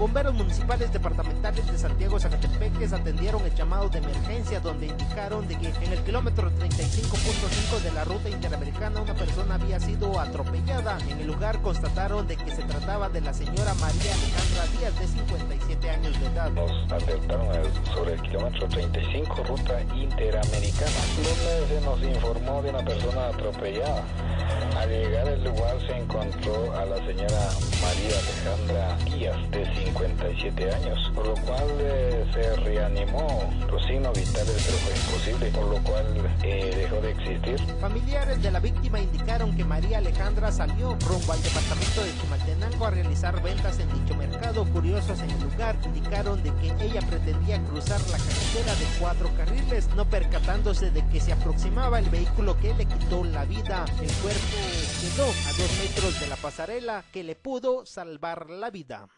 Bomberos municipales departamentales de Santiago Zacatepeques atendieron el llamado de emergencia donde indicaron de que en el kilómetro 35.5 de la ruta interamericana una persona había sido atropellada. En el lugar constataron de que se trataba de la señora María Alejandra Díaz de 57 años de edad. Nos alertaron sobre el kilómetro 35 ruta interamericana donde se nos informó de una persona atropellada. Al llegar al lugar se a la señora María Alejandra Díaz de 57 años, por lo cual se reanimó los signos vitales, pero fue imposible, por lo cual eh, dejó de existir. Familiares de la víctima indicaron que María Alejandra salió rumbo al departamento de Chimaltenango a realizar ventas en dicho mercado. Curiosos en el lugar indicaron de que ella pretendía cruzar la carretera de cuatro carriles, no percatándose de que se aproximaba el vehículo que le quitó la vida. El cuerpo quedó a dos metros de la pasarela que le pudo salvar la vida.